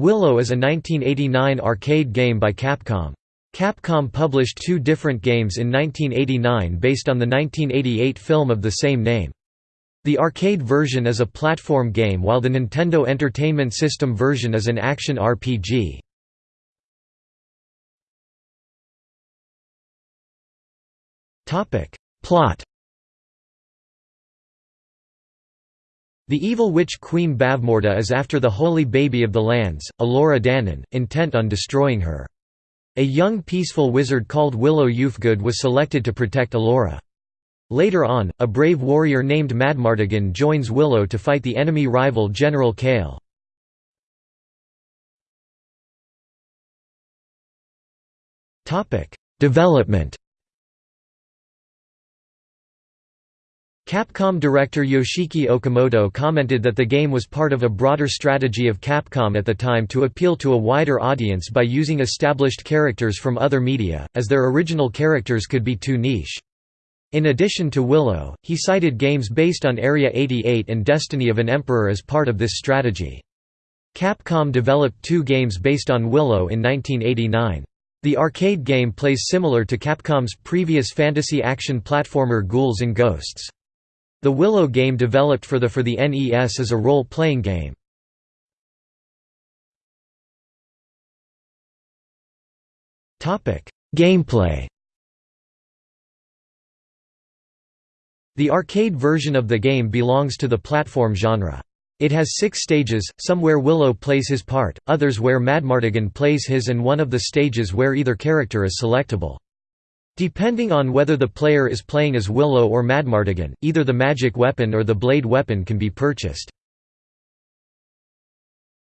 Willow is a 1989 arcade game by Capcom. Capcom published two different games in 1989 based on the 1988 film of the same name. The arcade version is a platform game while the Nintendo Entertainment System version is an action RPG. Plot The evil witch Queen Bavmorda is after the holy baby of the lands, Elora Danan, intent on destroying her. A young peaceful wizard called Willow Ufgood was selected to protect Elora. Later on, a brave warrior named Madmartigan joins Willow to fight the enemy rival General Kael. Development Capcom director Yoshiki Okamoto commented that the game was part of a broader strategy of Capcom at the time to appeal to a wider audience by using established characters from other media, as their original characters could be too niche. In addition to Willow, he cited games based on Area 88 and Destiny of an Emperor as part of this strategy. Capcom developed two games based on Willow in 1989. The arcade game plays similar to Capcom's previous fantasy action platformer Ghouls and Ghosts. The Willow game developed for the for the NES is a role-playing game. Gameplay The arcade version of the game belongs to the platform genre. It has six stages, some where Willow plays his part, others where Madmartigan plays his and one of the stages where either character is selectable. Depending on whether the player is playing as Willow or Madmartigan, either the magic weapon or the blade weapon can be purchased.